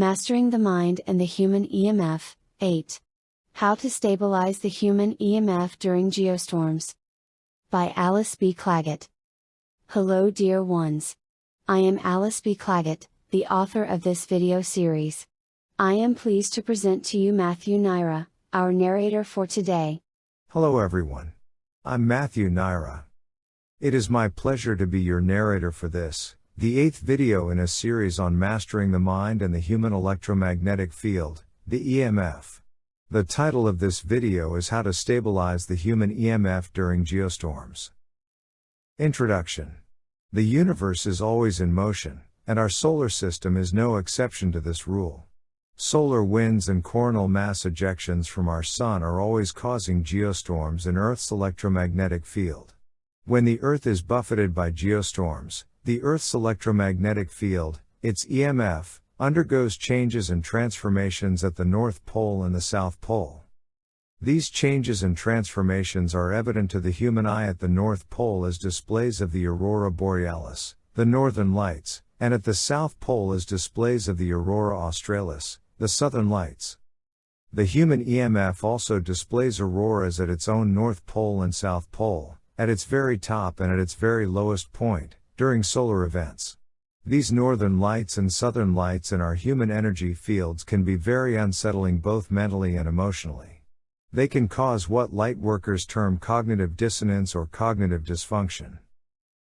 Mastering the Mind and the Human EMF 8. How to Stabilize the Human EMF During Geostorms. By Alice B. Clagett. Hello, dear ones. I am Alice B. Clagett, the author of this video series. I am pleased to present to you Matthew Naira, our narrator for today. Hello, everyone. I'm Matthew Naira. It is my pleasure to be your narrator for this, the eighth video in a series on mastering the mind and the human electromagnetic field, the EMF. The title of this video is How to Stabilize the Human EMF During Geostorms. Introduction The universe is always in motion, and our solar system is no exception to this rule. Solar winds and coronal mass ejections from our Sun are always causing geostorms in Earth's electromagnetic field. When the Earth is buffeted by geostorms, the Earth's electromagnetic field, its EMF, undergoes changes and transformations at the North Pole and the South Pole. These changes and transformations are evident to the human eye at the North Pole as displays of the aurora borealis, the northern lights, and at the South Pole as displays of the aurora australis, the southern lights. The human EMF also displays auroras at its own North Pole and South Pole, at its very top and at its very lowest point, during solar events. These northern lights and southern lights in our human energy fields can be very unsettling both mentally and emotionally. They can cause what light workers term cognitive dissonance or cognitive dysfunction.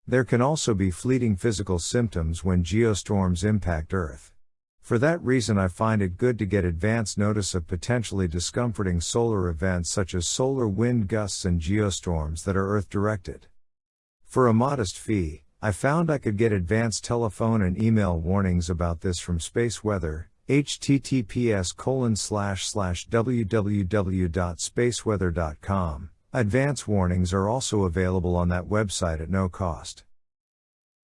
There can also be fleeting physical symptoms when geostorms impact Earth. For that reason, I find it good to get advance notice of potentially discomforting solar events such as solar wind gusts and geostorms that are Earth directed. For a modest fee, I found I could get advanced telephone and email warnings about this from Space Weather, https colon slash slash www.spaceweather.com. Advance warnings are also available on that website at no cost.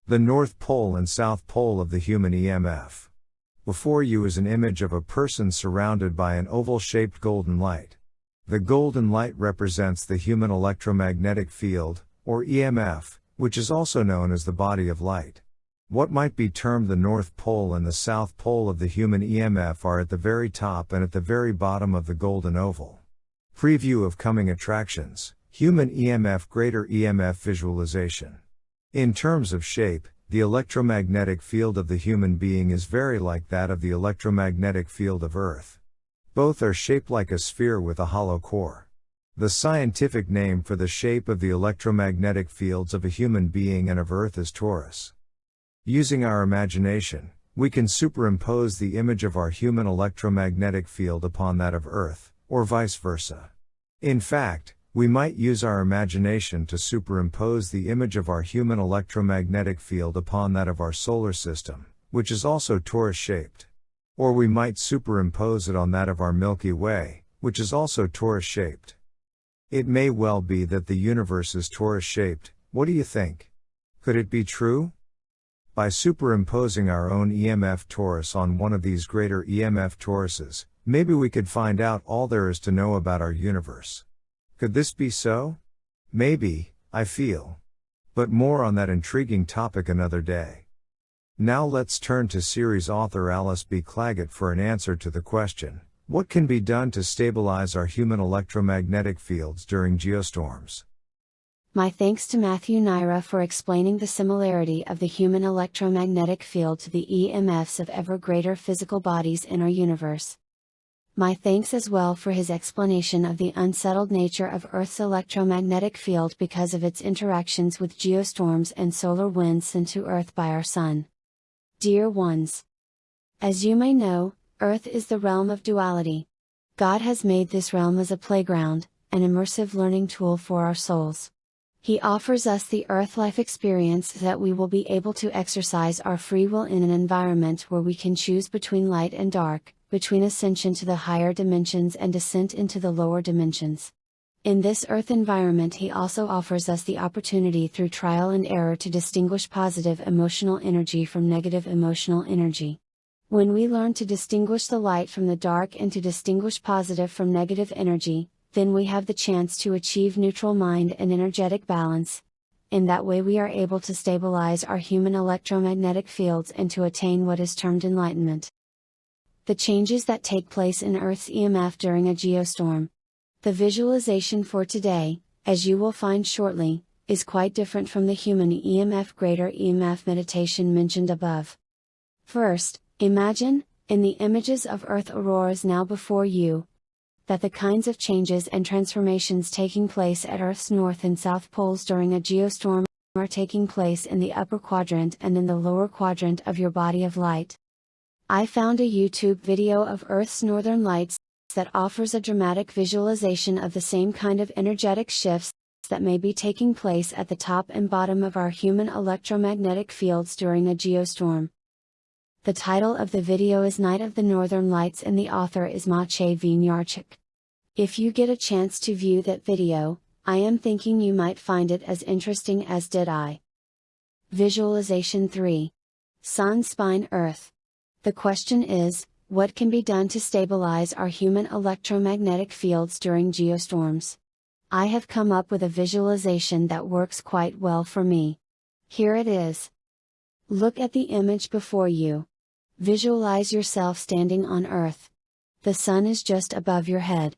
The North Pole and South Pole of the human EMF. Before you is an image of a person surrounded by an oval shaped golden light. The golden light represents the human electromagnetic field, or EMF, which is also known as the body of light. What might be termed the North Pole and the South Pole of the human EMF are at the very top and at the very bottom of the golden oval. Preview of coming attractions Human EMF Greater EMF Visualization. In terms of shape, the electromagnetic field of the human being is very like that of the electromagnetic field of Earth. Both are shaped like a sphere with a hollow core. The scientific name for the shape of the electromagnetic fields of a human being and of Earth is torus. Using our imagination, we can superimpose the image of our human electromagnetic field upon that of Earth, or vice versa. In fact, we might use our imagination to superimpose the image of our human electromagnetic field upon that of our solar system, which is also torus shaped. Or we might superimpose it on that of our Milky Way, which is also torus shaped. It may well be that the universe is torus shaped, what do you think? Could it be true? By superimposing our own EMF torus on one of these greater EMF toruses, maybe we could find out all there is to know about our universe. Could this be so? Maybe, I feel. But more on that intriguing topic another day. Now let's turn to series author Alice B. Clagett for an answer to the question What can be done to stabilize our human electromagnetic fields during geostorms? My thanks to Matthew Naira for explaining the similarity of the human electromagnetic field to the EMFs of ever greater physical bodies in our universe. My thanks as well for his explanation of the unsettled nature of Earth's electromagnetic field because of its interactions with geostorms and solar winds sent to Earth by our Sun. Dear ones! As you may know, Earth is the realm of duality. God has made this realm as a playground, an immersive learning tool for our souls. He offers us the Earth life experience that we will be able to exercise our free will in an environment where we can choose between light and dark, between ascension to the higher dimensions and descent into the lower dimensions. In this earth environment, he also offers us the opportunity through trial and error to distinguish positive emotional energy from negative emotional energy. When we learn to distinguish the light from the dark and to distinguish positive from negative energy, then we have the chance to achieve neutral mind and energetic balance. In that way, we are able to stabilize our human electromagnetic fields and to attain what is termed enlightenment. the changes that take place in Earth's EMF during a geostorm. The visualization for today, as you will find shortly, is quite different from the human EMF greater EMF meditation mentioned above. First, imagine, in the images of Earth auroras now before you, that the kinds of changes and transformations taking place at Earth's north and south poles during a geostorm are taking place in the upper quadrant and in the lower quadrant of your body of light. I found a YouTube video of Earth's northern lights that offers a dramatic visualization of the same kind of energetic shifts that may be taking place at the top and bottom of our human electromagnetic fields during a geostorm. The title of the video is Night of the Northern Lights and the author is Maciej Winiarczyk. If you get a chance to view that video, I am thinking you might find it as interesting as did I. Visualization 3. Sun Spine Earth. The question is, what can be done to stabilize our human electromagnetic fields during geostorms? I have come up with a visualization that works quite well for me. Here it is. Look at the image before you. Visualize yourself standing on Earth. The sun is just above your head.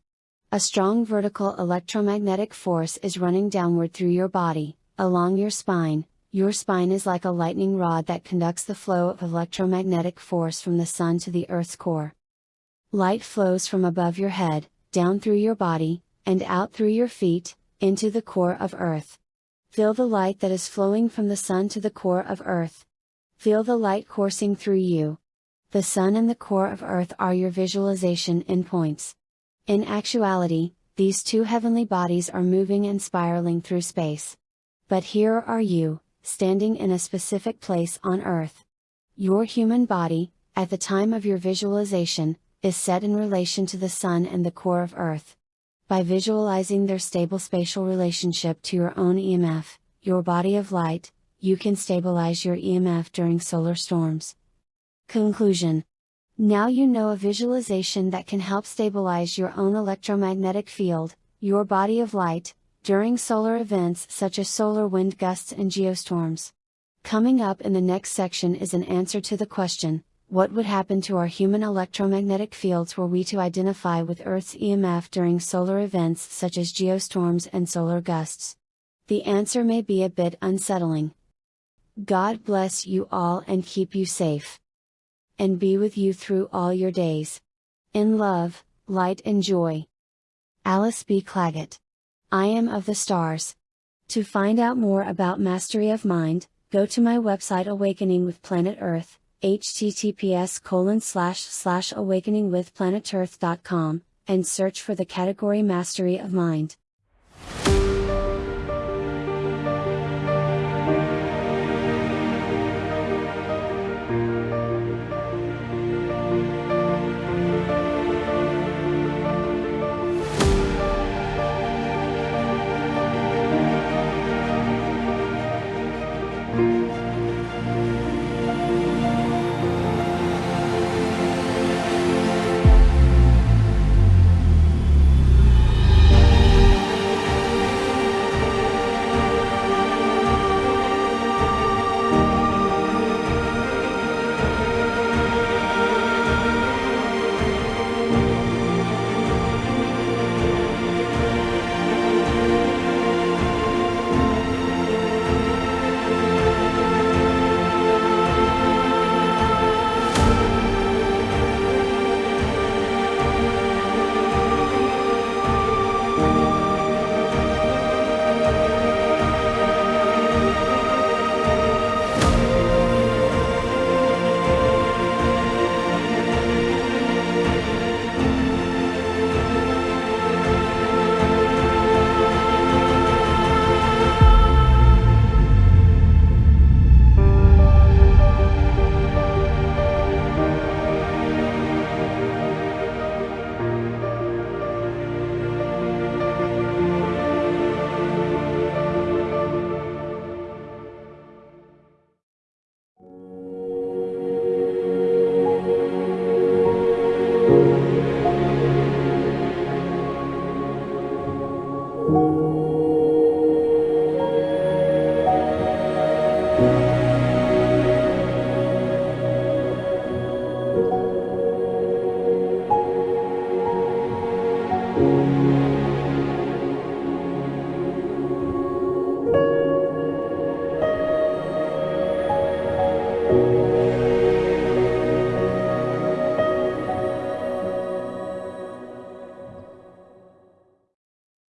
A strong vertical electromagnetic force is running downward through your body, along your spine. Your spine is like a lightning rod that conducts the flow of electromagnetic force from the sun to the Earth's core. Light flows from above your head, down through your body, and out through your feet, into the core of Earth. Feel the light that is flowing from the sun to the core of Earth. Feel the light coursing through you. The sun and the core of Earth are your visualization endpoints. In actuality, these two heavenly bodies are moving and spiraling through space. But here are you, standing in a specific place on Earth. Your human body, at the time of your visualization, is set in relation to the Sun and the core of Earth. By visualizing their stable spatial relationship to your own EMF, your body of light, you can stabilize your EMF during solar storms. Conclusion now you know a visualization that can help stabilize your own electromagnetic field, your body of light, during solar events such as solar wind gusts and geostorms. Coming up in the next section is an answer to the question, what would happen to our human electromagnetic fields were we to identify with Earth's EMF during solar events such as geostorms and solar gusts? The answer may be a bit unsettling. God bless you all and keep you safe and be with you through all your days. In love, light and joy. Alice B. Clagett. I am of the stars. To find out more about Mastery of Mind, go to my website Awakening with Planet Earth, https colon slash slash awakeningwithplanetearth.com, and search for the category Mastery of Mind.